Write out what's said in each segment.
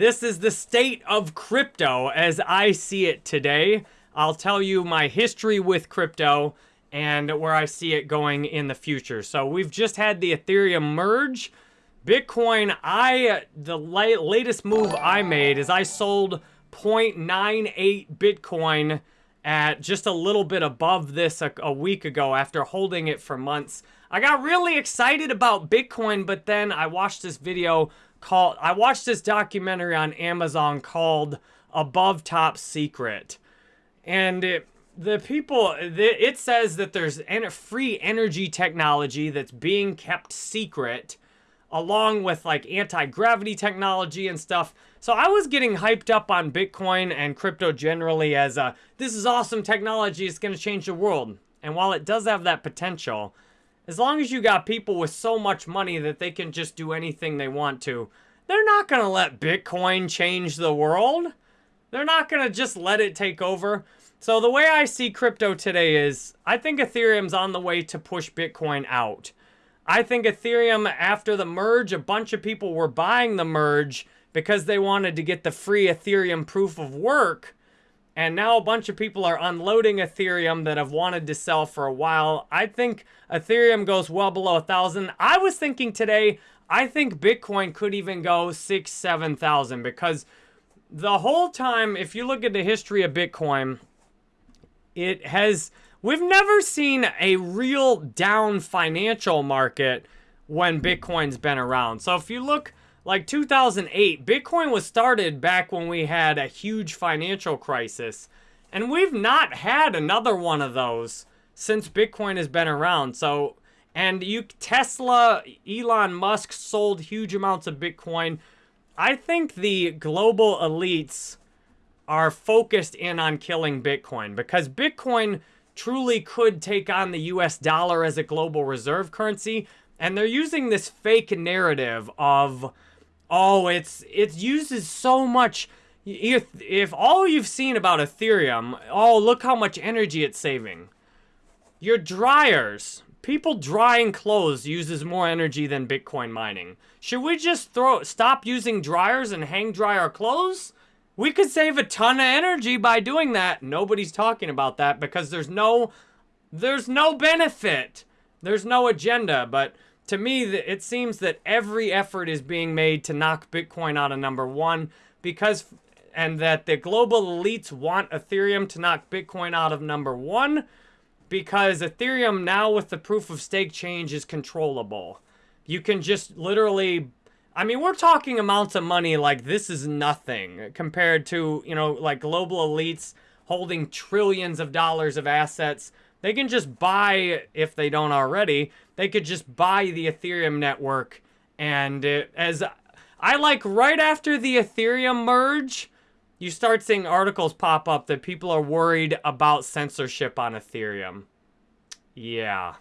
this is the state of crypto as I see it today. I'll tell you my history with crypto and where I see it going in the future. So we've just had the Ethereum merge. Bitcoin, I the la latest move I made is I sold 0.98 Bitcoin at just a little bit above this a, a, week ago after holding it for months. I got really excited about Bitcoin, but then I watched this video called, I watched this documentary on Amazon called Above Top Secret. And it, the people, it says that there's free energy technology that's being kept secret along with like anti-gravity technology and stuff. So I was getting hyped up on Bitcoin and crypto generally as a, this is awesome technology, it's going to change the world. And while it does have that potential, as long as you got people with so much money that they can just do anything they want to, they're not going to let Bitcoin change the world. They're not going to just let it take over. So the way I see crypto today is, I think Ethereum's on the way to push Bitcoin out. I think Ethereum, after the merge, a bunch of people were buying the merge because they wanted to get the free Ethereum proof of work. And now a bunch of people are unloading Ethereum that have wanted to sell for a while. I think Ethereum goes well below a thousand. I was thinking today, I think Bitcoin could even go six, seven thousand because the whole time, if you look at the history of Bitcoin, it has We've never seen a real down financial market when Bitcoin's been around. So if you look like 2008, Bitcoin was started back when we had a huge financial crisis. And we've not had another one of those since Bitcoin has been around. So, and you Tesla, Elon Musk sold huge amounts of Bitcoin. I think the global elites are focused in on killing Bitcoin because Bitcoin truly could take on the US dollar as a global reserve currency. And they're using this fake narrative of, oh, it's it uses so much. If, if all you've seen about Ethereum, oh, look how much energy it's saving. Your dryers, people drying clothes uses more energy than Bitcoin mining. Should we just throw stop using dryers and hang dry our clothes? We could save a ton of energy by doing that. Nobody's talking about that because there's no, there's no benefit. There's no agenda. But to me, it seems that every effort is being made to knock Bitcoin out of number one because, and that the global elites want Ethereum to knock Bitcoin out of number one because Ethereum now with the proof of stake change is controllable. You can just literally I mean, we're talking amounts of money like this is nothing compared to, you know, like global elites holding trillions of dollars of assets. They can just buy, if they don't already, they could just buy the Ethereum network. And it, as I like right after the Ethereum merge, you start seeing articles pop up that people are worried about censorship on Ethereum. Yeah.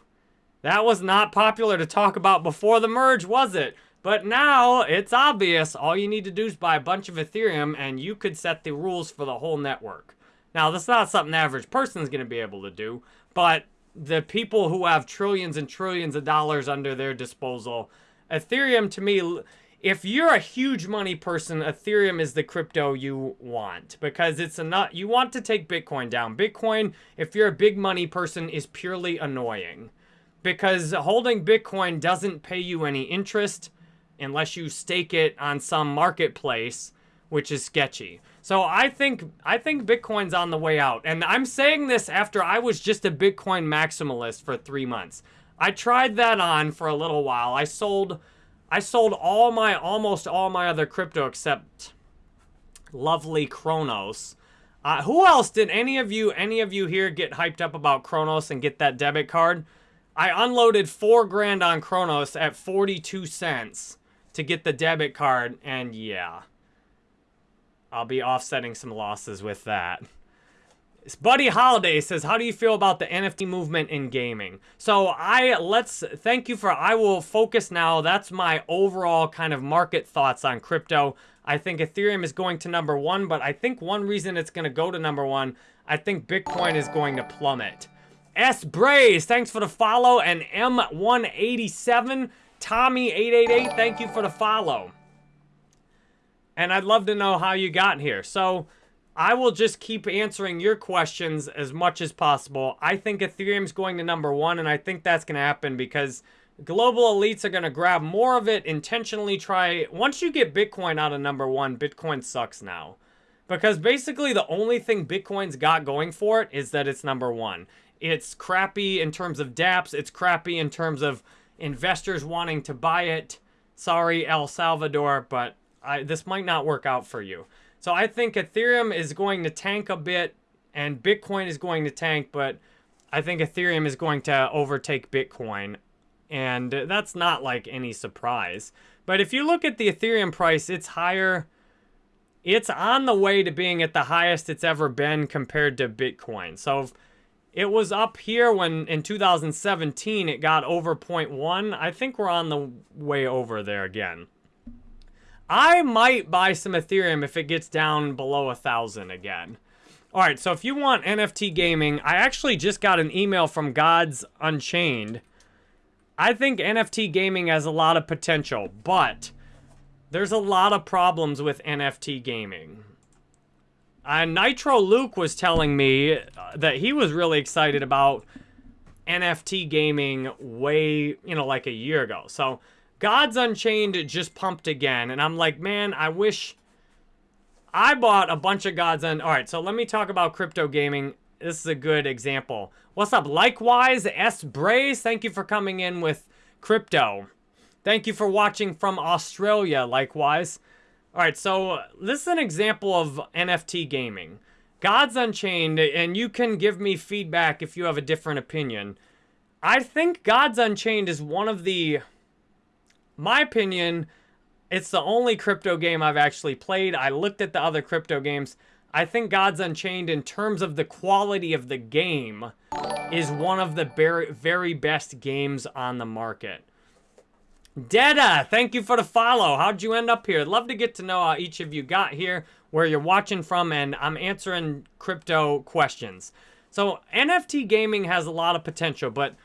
That was not popular to talk about before the merge, was it? But now it's obvious. All you need to do is buy a bunch of Ethereum and you could set the rules for the whole network. Now, that's not something the average person is going to be able to do, but the people who have trillions and trillions of dollars under their disposal, Ethereum to me, if you're a huge money person, Ethereum is the crypto you want because it's enough. You want to take Bitcoin down. Bitcoin, if you're a big money person, is purely annoying because holding Bitcoin doesn't pay you any interest unless you stake it on some marketplace, which is sketchy. So I think I think Bitcoin's on the way out. And I'm saying this after I was just a Bitcoin maximalist for 3 months. I tried that on for a little while. I sold I sold all my almost all my other crypto except lovely Cronos. Uh, who else did any of you any of you here get hyped up about Cronos and get that debit card? I unloaded 4 grand on Cronos at 42 cents to get the debit card, and yeah. I'll be offsetting some losses with that. Buddy Holiday says, how do you feel about the NFT movement in gaming? So I, let's, thank you for, I will focus now. That's my overall kind of market thoughts on crypto. I think Ethereum is going to number one, but I think one reason it's going to go to number one, I think Bitcoin is going to plummet. S. Braze, thanks for the follow, and M187 Tommy888, thank you for the follow. And I'd love to know how you got here. So I will just keep answering your questions as much as possible. I think Ethereum's going to number one, and I think that's going to happen because global elites are going to grab more of it, intentionally try. Once you get Bitcoin out of number one, Bitcoin sucks now. Because basically the only thing Bitcoin's got going for it is that it's number one. It's crappy in terms of dApps. It's crappy in terms of investors wanting to buy it. Sorry, El Salvador, but I, this might not work out for you. So I think Ethereum is going to tank a bit and Bitcoin is going to tank, but I think Ethereum is going to overtake Bitcoin. And that's not like any surprise. But if you look at the Ethereum price, it's higher. It's on the way to being at the highest it's ever been compared to Bitcoin. So it was up here when in 2017 it got over 0.1. I think we're on the way over there again. I might buy some Ethereum if it gets down below a thousand again. All right, so if you want NFT gaming, I actually just got an email from Gods Unchained. I think NFT gaming has a lot of potential, but there's a lot of problems with NFT gaming. Uh, Nitro Luke was telling me uh, that he was really excited about NFT gaming way, you know, like a year ago. So Gods Unchained just pumped again. And I'm like, man, I wish I bought a bunch of Gods Un... All right, so let me talk about crypto gaming. This is a good example. What's up? Likewise, S. Braze, thank you for coming in with crypto. Thank you for watching from Australia, likewise. All right, so uh, this is an example of NFT gaming. Gods Unchained, and you can give me feedback if you have a different opinion. I think Gods Unchained is one of the, my opinion, it's the only crypto game I've actually played. I looked at the other crypto games. I think Gods Unchained, in terms of the quality of the game, is one of the very, very best games on the market. Deda, thank you for the follow. How'd you end up here? I'd love to get to know how each of you got here, where you're watching from, and I'm answering crypto questions. So NFT gaming has a lot of potential, but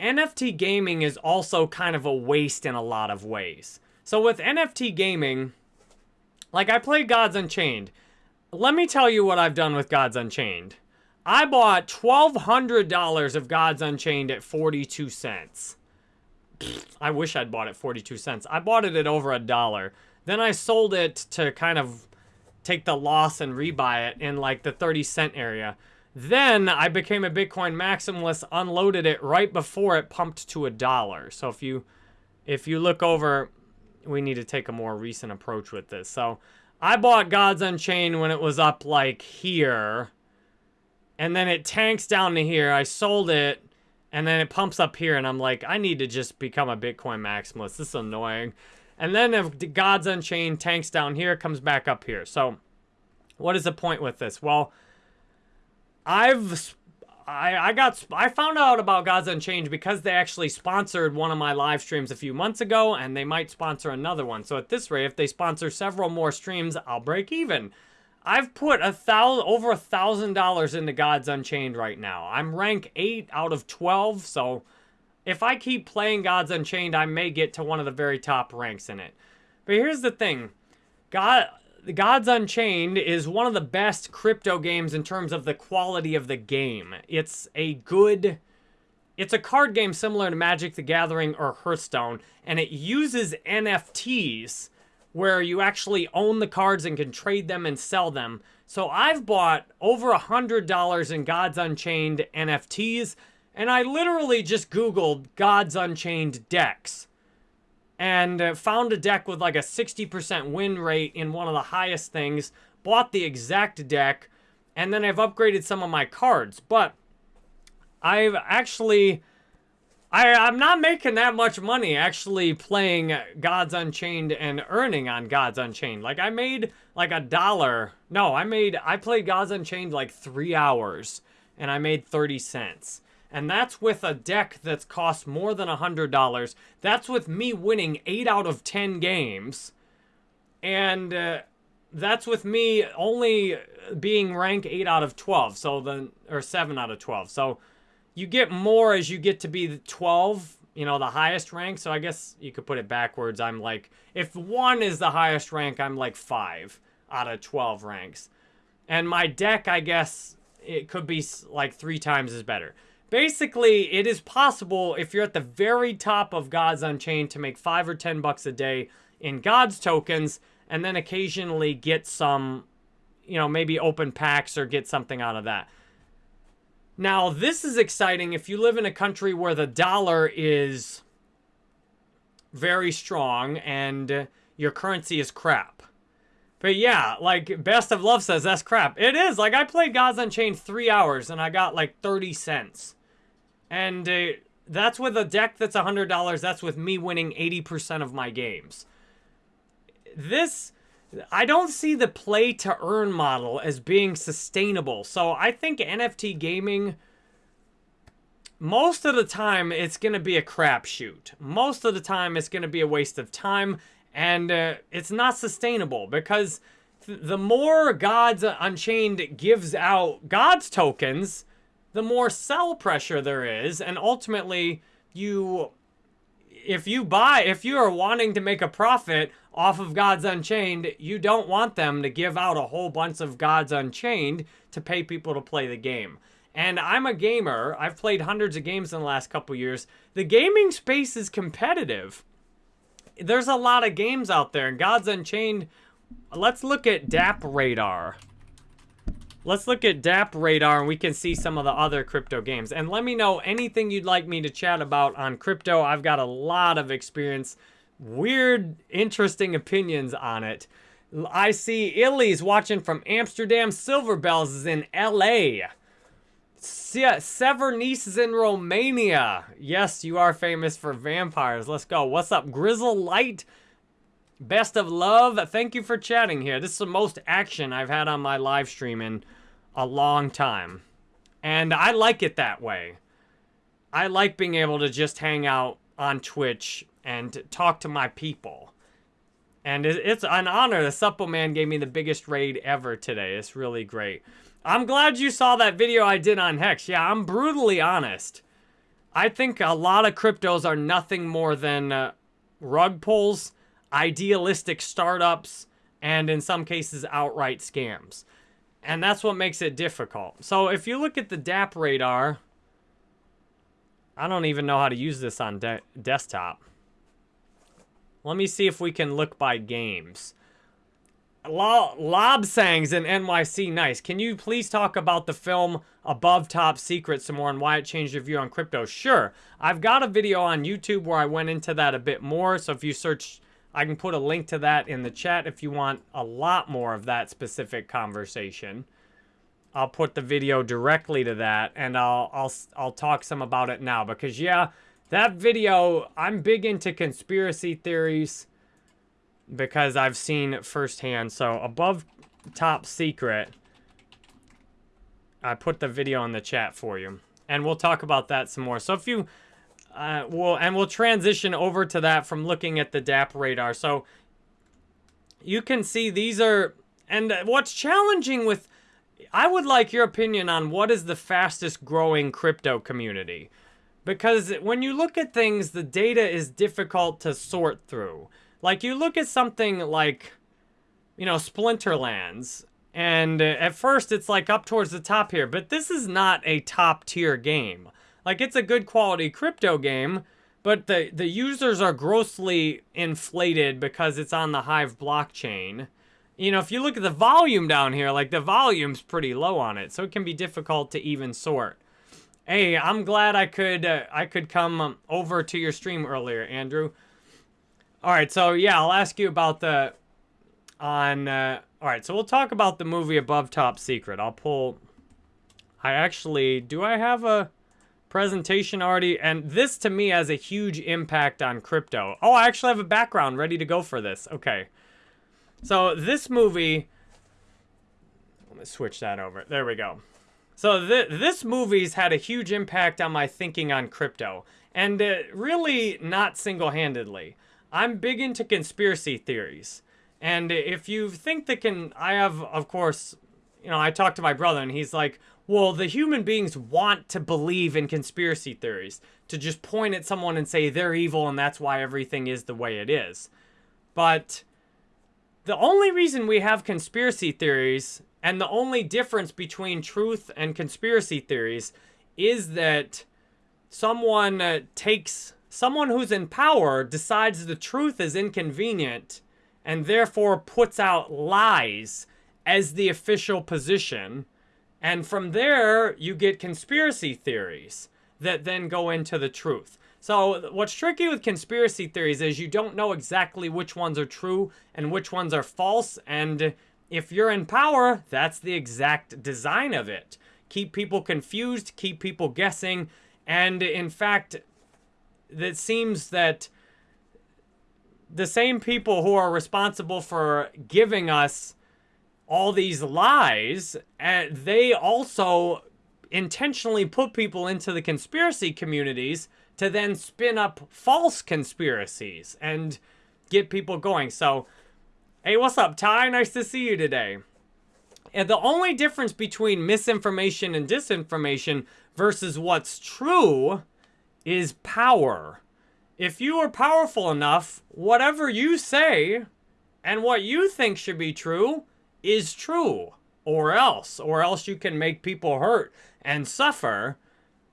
NFT gaming is also kind of a waste in a lot of ways. So with NFT gaming, like I played Gods Unchained. Let me tell you what I've done with Gods Unchained. I bought $1,200 of Gods Unchained at 42 cents. I wish I'd bought it 42 cents. I bought it at over a dollar. Then I sold it to kind of take the loss and rebuy it in like the 30 cent area. Then I became a Bitcoin maximalist, unloaded it right before it pumped to a dollar. So if you if you look over, we need to take a more recent approach with this. So I bought Gods Unchained when it was up like here. And then it tanks down to here. I sold it and then it pumps up here, and I'm like, I need to just become a Bitcoin maximalist. This is annoying. And then if Gods Unchained tanks down here, comes back up here. So what is the point with this? Well, I've I, I got I found out about Gods Unchained because they actually sponsored one of my live streams a few months ago, and they might sponsor another one. So at this rate, if they sponsor several more streams, I'll break even. I've put a thousand over a thousand dollars into Gods Unchained right now. I'm rank eight out of twelve, so if I keep playing Gods Unchained, I may get to one of the very top ranks in it. But here's the thing, God. Gods Unchained is one of the best crypto games in terms of the quality of the game. It's a good... It's a card game similar to Magic the Gathering or Hearthstone, and it uses NFTs where you actually own the cards and can trade them and sell them. So I've bought over a $100 in Gods Unchained NFTs, and I literally just Googled Gods Unchained decks and uh, found a deck with like a 60% win rate in one of the highest things, bought the exact deck, and then I've upgraded some of my cards. But I've actually I, I'm not making that much money actually playing Gods Unchained and earning on Gods Unchained. Like, I made like a dollar. No, I made, I played Gods Unchained like three hours and I made 30 cents. And that's with a deck that's cost more than a $100. That's with me winning 8 out of 10 games. And uh, that's with me only being rank 8 out of 12. So then, or 7 out of 12. So you get more as you get to be 12 you know, the highest rank. So I guess you could put it backwards. I'm like, if one is the highest rank, I'm like five out of 12 ranks. And my deck, I guess, it could be like three times as better. Basically, it is possible if you're at the very top of Gods Unchained to make five or 10 bucks a day in Gods tokens and then occasionally get some, you know, maybe open packs or get something out of that. Now, this is exciting if you live in a country where the dollar is very strong and your currency is crap. But yeah, like Best of Love says, that's crap. It is. Like I played Gods Unchained three hours and I got like 30 cents. And uh, that's with a deck that's $100. That's with me winning 80% of my games. This, I don't see the play to earn model as being sustainable. So I think NFT gaming, most of the time, it's going to be a crapshoot. Most of the time, it's going to be a waste of time and uh, it's not sustainable because th the more Gods Unchained gives out Gods tokens, the more sell pressure there is. And ultimately, you, if you buy, if you are wanting to make a profit off of Gods Unchained, you don't want them to give out a whole bunch of Gods Unchained to pay people to play the game. And I'm a gamer. I've played hundreds of games in the last couple years. The gaming space is competitive there's a lot of games out there. And Gods Unchained, let's look at DApp Radar. Let's look at DApp Radar and we can see some of the other crypto games. And let me know anything you'd like me to chat about on crypto. I've got a lot of experience, weird, interesting opinions on it. I see Illy's watching from Amsterdam. Silver Bells is in LA. Severnese is in Romania. Yes, you are famous for vampires. Let's go. What's up, Grizzle Light? Best of love. Thank you for chatting here. This is the most action I've had on my live stream in a long time. And I like it that way. I like being able to just hang out on Twitch and talk to my people. And it's an honor. The Supple Man gave me the biggest raid ever today. It's really great. I'm glad you saw that video I did on Hex. Yeah, I'm brutally honest. I think a lot of cryptos are nothing more than uh, rug pulls, idealistic startups, and in some cases, outright scams. And that's what makes it difficult. So if you look at the DApp radar, I don't even know how to use this on de desktop. Let me see if we can look by games. Lobsangs in NYC Nice. Can you please talk about the film Above Top Secret some more and why it changed your view on crypto? Sure. I've got a video on YouTube where I went into that a bit more. So if you search, I can put a link to that in the chat if you want a lot more of that specific conversation. I'll put the video directly to that and I'll I'll I'll talk some about it now because yeah, that video, I'm big into conspiracy theories because I've seen it firsthand. So above top secret, I put the video in the chat for you. And we'll talk about that some more. So if you, uh, will and we'll transition over to that from looking at the DApp radar. So you can see these are, and what's challenging with, I would like your opinion on what is the fastest growing crypto community. Because when you look at things, the data is difficult to sort through. Like, you look at something like, you know, Splinterlands, and at first it's like up towards the top here, but this is not a top tier game. Like, it's a good quality crypto game, but the, the users are grossly inflated because it's on the Hive blockchain. You know, if you look at the volume down here, like the volume's pretty low on it, so it can be difficult to even sort. Hey, I'm glad I could uh, I could come over to your stream earlier, Andrew. All right, so yeah, I'll ask you about the on. Uh, all right, so we'll talk about the movie Above Top Secret. I'll pull. I actually do. I have a presentation already, and this to me has a huge impact on crypto. Oh, I actually have a background ready to go for this. Okay, so this movie. Let me switch that over. There we go. So th this movie's had a huge impact on my thinking on crypto, and uh, really not single-handedly. I'm big into conspiracy theories. And if you think that can, I have, of course, you know, I talked to my brother and he's like, well, the human beings want to believe in conspiracy theories, to just point at someone and say they're evil and that's why everything is the way it is. But the only reason we have conspiracy theories and the only difference between truth and conspiracy theories is that someone uh, takes someone who's in power decides the truth is inconvenient and therefore puts out lies as the official position. And from there, you get conspiracy theories that then go into the truth. So what's tricky with conspiracy theories is you don't know exactly which ones are true and which ones are false. And if you're in power, that's the exact design of it. Keep people confused, keep people guessing. And in fact, it seems that the same people who are responsible for giving us all these lies, uh, they also intentionally put people into the conspiracy communities to then spin up false conspiracies and get people going. So, hey, what's up, Ty? Nice to see you today. And the only difference between misinformation and disinformation versus what's true is power. If you are powerful enough, whatever you say and what you think should be true is true. Or else. Or else you can make people hurt and suffer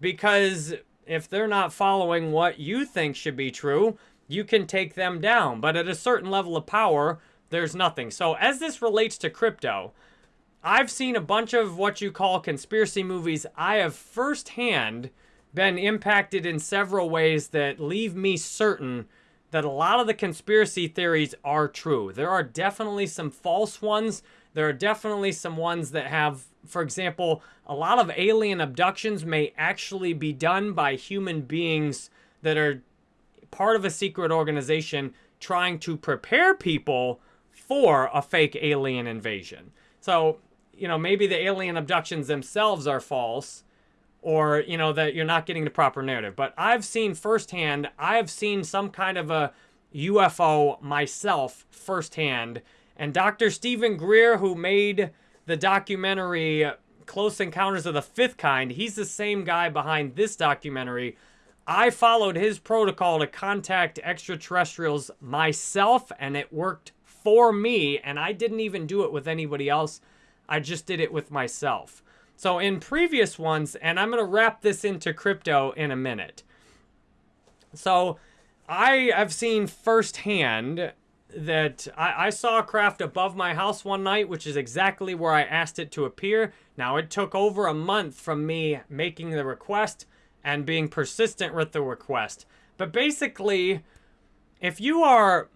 because if they're not following what you think should be true, you can take them down. But at a certain level of power, there's nothing. So as this relates to crypto, I've seen a bunch of what you call conspiracy movies. I have firsthand been impacted in several ways that leave me certain that a lot of the conspiracy theories are true. There are definitely some false ones. There are definitely some ones that have, for example, a lot of alien abductions may actually be done by human beings that are part of a secret organization trying to prepare people for a fake alien invasion. So, you know, maybe the alien abductions themselves are false, or you know that you're not getting the proper narrative. But I've seen firsthand, I've seen some kind of a UFO myself firsthand. And Dr. Steven Greer, who made the documentary Close Encounters of the Fifth Kind, he's the same guy behind this documentary. I followed his protocol to contact extraterrestrials myself, and it worked for me. And I didn't even do it with anybody else. I just did it with myself. So in previous ones, and I'm going to wrap this into crypto in a minute. So I have seen firsthand that I, I, saw a craft above my house one night, which is exactly where I asked it to appear. Now, it took over a month from me making the request and being persistent with the request. But basically, if you are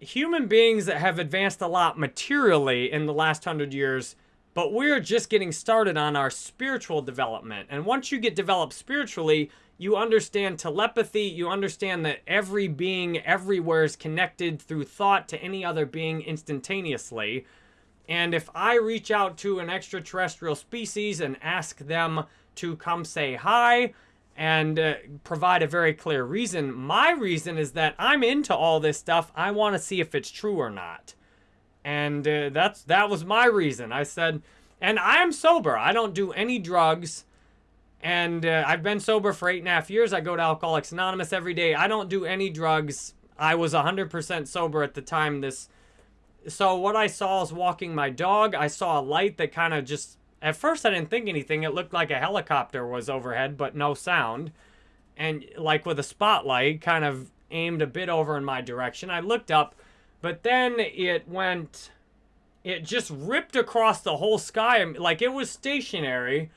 human beings that have advanced a lot materially in the last hundred years, but we're just getting started on our spiritual development. And once you get developed spiritually, you understand telepathy. You understand that every being everywhere is connected through thought to any other being instantaneously. And if I reach out to an extraterrestrial species and ask them to come say hi and uh, provide a very clear reason, my reason is that I'm into all this stuff. I want to see if it's true or not. And uh, that's that was my reason. I said, and I am sober. I don't do any drugs. And uh, I've been sober for eight and a half years. I go to Alcoholics Anonymous every day. I don't do any drugs. I was 100% sober at the time this... So what I saw is walking my dog. I saw a light that kind of just... At first I didn't think anything. It looked like a helicopter was overhead, but no sound. And like with a spotlight, kind of aimed a bit over in my direction. I looked up but then it went, it just ripped across the whole sky. Like it was stationary.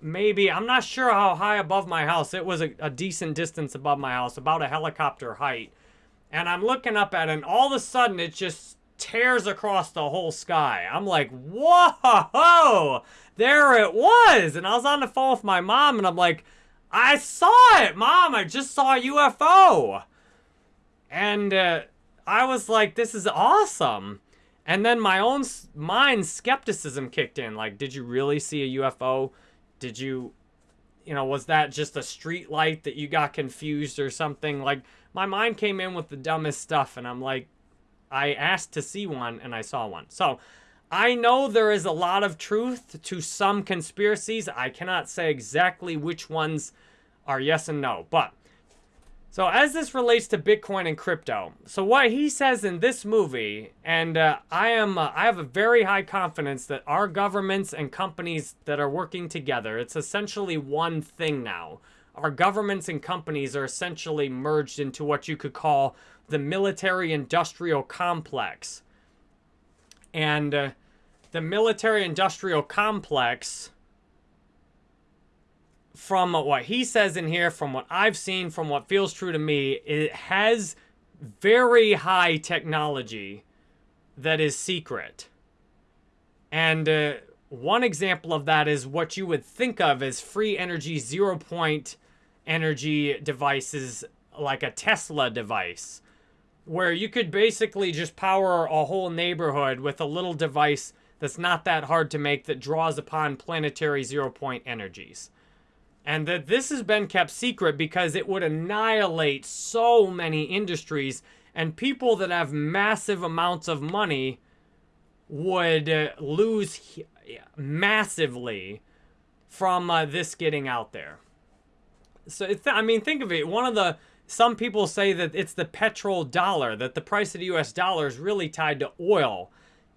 Maybe, I'm not sure how high above my house. It was a, a decent distance above my house, about a helicopter height. And I'm looking up at it, and all of a sudden it just tears across the whole sky. I'm like, whoa, there it was. And I was on the phone with my mom, and I'm like, I saw it, mom. I just saw a UFO. And uh, I was like, this is awesome. And then my own mind skepticism kicked in. Like, did you really see a UFO? Did you, you know, was that just a street light that you got confused or something? Like, my mind came in with the dumbest stuff. And I'm like, I asked to see one and I saw one. So I know there is a lot of truth to some conspiracies. I cannot say exactly which ones are yes and no. But, so as this relates to Bitcoin and crypto, so what he says in this movie, and uh, I am, uh, I have a very high confidence that our governments and companies that are working together, it's essentially one thing now. Our governments and companies are essentially merged into what you could call the military-industrial complex and uh, the military industrial complex, from what he says in here, from what I've seen, from what feels true to me, it has very high technology that is secret. And uh, one example of that is what you would think of as free energy, zero point energy devices like a Tesla device where you could basically just power a whole neighborhood with a little device that's not that hard to make that draws upon planetary zero point energies. And that this has been kept secret because it would annihilate so many industries and people that have massive amounts of money would uh, lose massively from uh, this getting out there. So, I mean, think of it. One of the some people say that it's the petrol dollar, that the price of the US dollar is really tied to oil.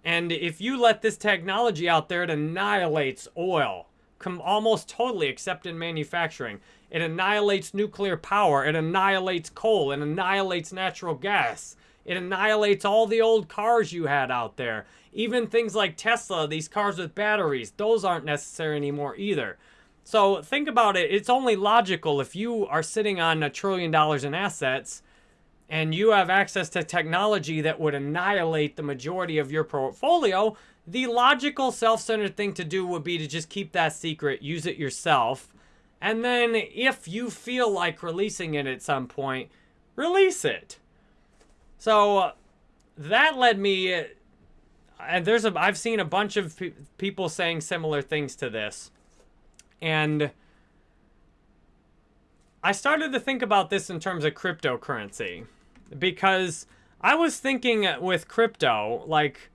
And if you let this technology out there, it annihilates oil almost totally, except in manufacturing. It annihilates nuclear power. It annihilates coal. It annihilates natural gas. It annihilates all the old cars you had out there. Even things like Tesla, these cars with batteries, those aren't necessary anymore either. So think about it. It's only logical if you are sitting on a trillion dollars in assets and you have access to technology that would annihilate the majority of your portfolio, the logical self-centered thing to do would be to just keep that secret, use it yourself, and then if you feel like releasing it at some point, release it. So that led me, and there's a, I've seen a bunch of pe people saying similar things to this. And I started to think about this in terms of cryptocurrency because I was thinking with crypto, like,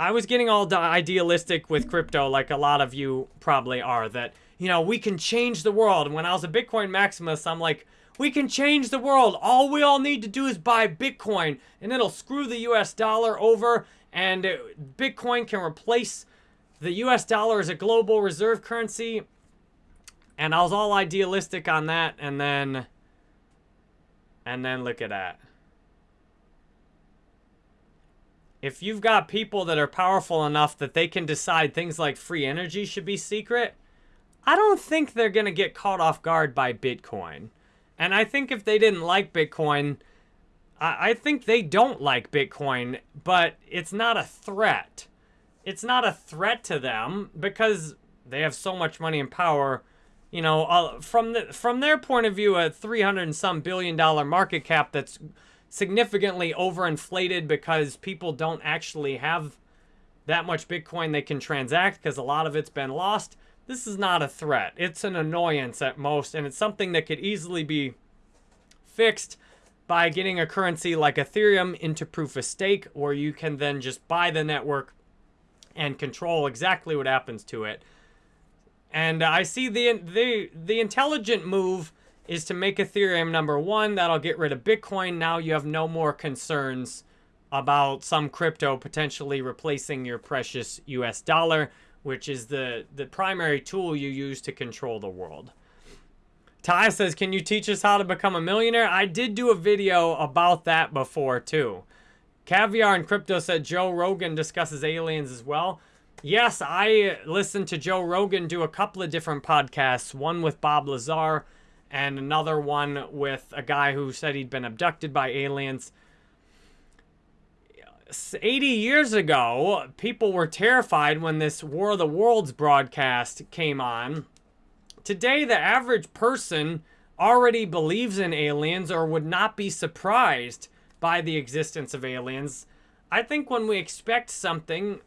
I was getting all idealistic with crypto, like a lot of you probably are, that, you know, we can change the world. And when I was a Bitcoin Maximus, I'm like, we can change the world. All we all need to do is buy Bitcoin, and it'll screw the US dollar over, and Bitcoin can replace the US dollar as a global reserve currency. And I was all idealistic on that, and then, and then look at that. If you've got people that are powerful enough that they can decide things like free energy should be secret, I don't think they're going to get caught off guard by Bitcoin. And I think if they didn't like Bitcoin, I, I think they don't like Bitcoin, but it's not a threat. It's not a threat to them because they have so much money and power you know, uh, from the from their point of view, a 300 and some billion dollar market cap that's significantly overinflated because people don't actually have that much Bitcoin they can transact because a lot of it's been lost. This is not a threat. It's an annoyance at most, and it's something that could easily be fixed by getting a currency like Ethereum into proof of stake, where you can then just buy the network and control exactly what happens to it. And uh, I see the, the, the intelligent move is to make Ethereum number one. That'll get rid of Bitcoin. Now you have no more concerns about some crypto potentially replacing your precious US dollar, which is the, the primary tool you use to control the world. Ty says, can you teach us how to become a millionaire? I did do a video about that before, too. Caviar and Crypto said Joe Rogan discusses aliens as well. Yes, I listened to Joe Rogan do a couple of different podcasts, one with Bob Lazar and another one with a guy who said he'd been abducted by aliens. 80 years ago, people were terrified when this War of the Worlds broadcast came on. Today, the average person already believes in aliens or would not be surprised by the existence of aliens. I think when we expect something,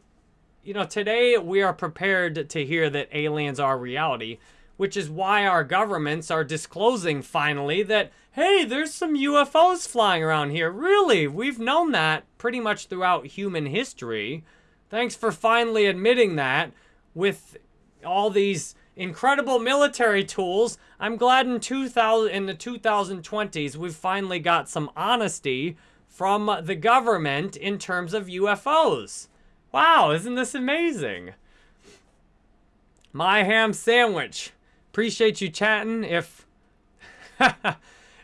you know, today we are prepared to hear that aliens are reality, which is why our governments are disclosing finally that, hey, there's some UFOs flying around here. Really, we've known that pretty much throughout human history. Thanks for finally admitting that with all these incredible military tools. I'm glad in 2000 in the 2020s we've finally got some honesty from the government in terms of UFOs. Wow, isn't this amazing? My ham sandwich. Appreciate you chatting. If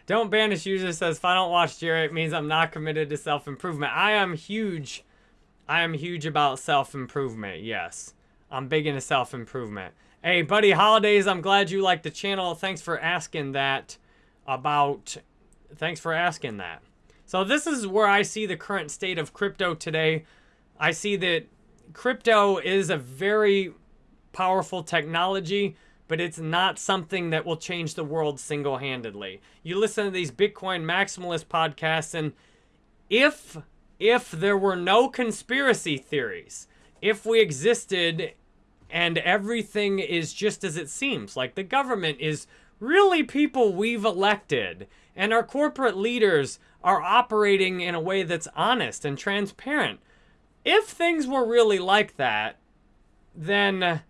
don't banish user says if I don't watch Jerry, it means I'm not committed to self-improvement. I am huge. I am huge about self-improvement. Yes, I'm big into self-improvement. Hey, buddy, holidays. I'm glad you like the channel. Thanks for asking that about. Thanks for asking that. So this is where I see the current state of crypto today. I see that crypto is a very powerful technology, but it's not something that will change the world single-handedly. You listen to these Bitcoin maximalist podcasts, and if if there were no conspiracy theories, if we existed and everything is just as it seems, like the government is really people we've elected, and our corporate leaders are operating in a way that's honest and transparent. If things were really like that, then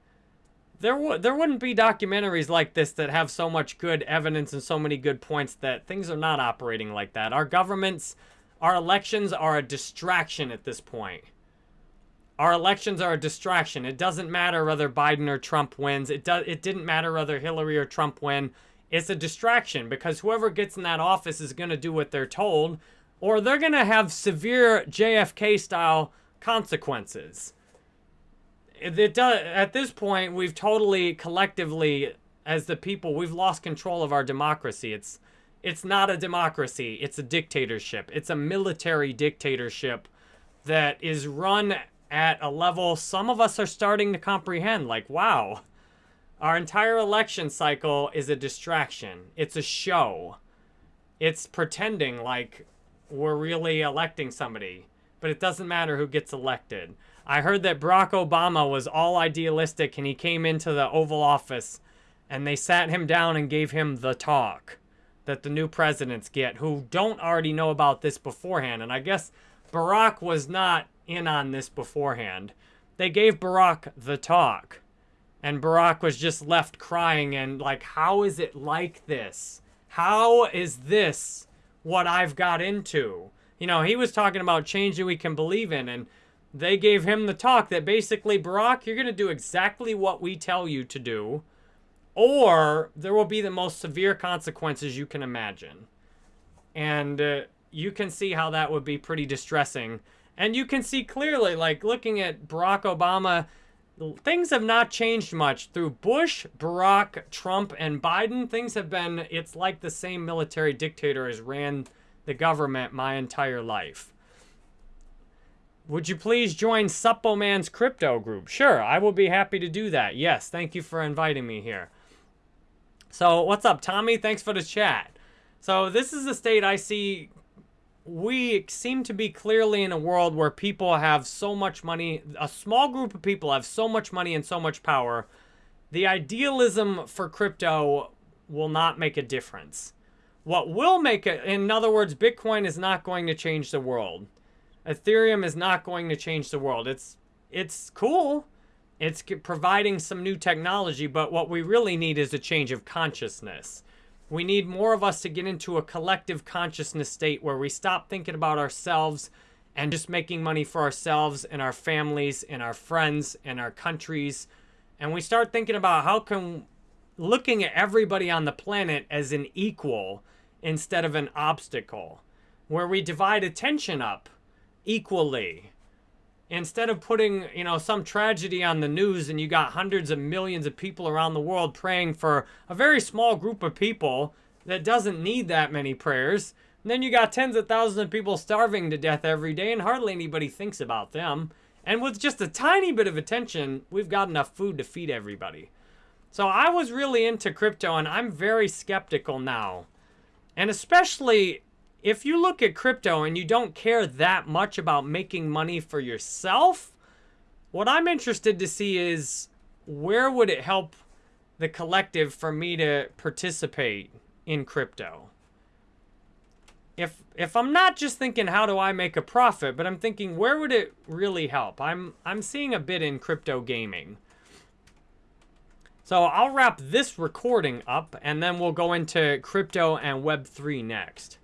there would there wouldn't be documentaries like this that have so much good evidence and so many good points that things are not operating like that. Our governments, our elections are a distraction at this point. Our elections are a distraction. It doesn't matter whether Biden or Trump wins. It does it didn't matter whether Hillary or Trump win. It's a distraction because whoever gets in that office is going to do what they're told or they're going to have severe JFK style consequences it does at this point we've totally collectively as the people we've lost control of our democracy. It's it's not a democracy. It's a dictatorship. It's a military dictatorship that is run at a level some of us are starting to comprehend. Like wow our entire election cycle is a distraction. It's a show. It's pretending like we're really electing somebody but it doesn't matter who gets elected I heard that Barack Obama was all idealistic and he came into the Oval Office and they sat him down and gave him the talk that the new presidents get who don't already know about this beforehand. And I guess Barack was not in on this beforehand. They gave Barack the talk. And Barack was just left crying and like, how is it like this? How is this what I've got into? You know, he was talking about change that we can believe in. And they gave him the talk that basically, Barack, you're going to do exactly what we tell you to do, or there will be the most severe consequences you can imagine. And uh, you can see how that would be pretty distressing. And you can see clearly, like looking at Barack Obama, things have not changed much. Through Bush, Barack, Trump, and Biden, things have been, it's like the same military dictator has ran the government my entire life. Would you please join Suppo Man's crypto group? Sure, I will be happy to do that. Yes, thank you for inviting me here. So, what's up, Tommy? Thanks for the chat. So, this is a state I see. We seem to be clearly in a world where people have so much money, a small group of people have so much money and so much power. The idealism for crypto will not make a difference. What will make it, in other words, Bitcoin is not going to change the world. Ethereum is not going to change the world. It's it's cool. It's providing some new technology, but what we really need is a change of consciousness. We need more of us to get into a collective consciousness state where we stop thinking about ourselves and just making money for ourselves and our families and our friends and our countries. And we start thinking about how can looking at everybody on the planet as an equal instead of an obstacle, where we divide attention up equally. Instead of putting, you know, some tragedy on the news and you got hundreds of millions of people around the world praying for a very small group of people that doesn't need that many prayers, and then you got tens of thousands of people starving to death every day and hardly anybody thinks about them. And with just a tiny bit of attention, we've got enough food to feed everybody. So I was really into crypto and I'm very skeptical now. And especially if you look at crypto and you don't care that much about making money for yourself, what I'm interested to see is where would it help the collective for me to participate in crypto? if if I'm not just thinking how do I make a profit, but I'm thinking where would it really help? I'm I'm seeing a bit in crypto gaming. So I'll wrap this recording up and then we'll go into crypto and web3 next.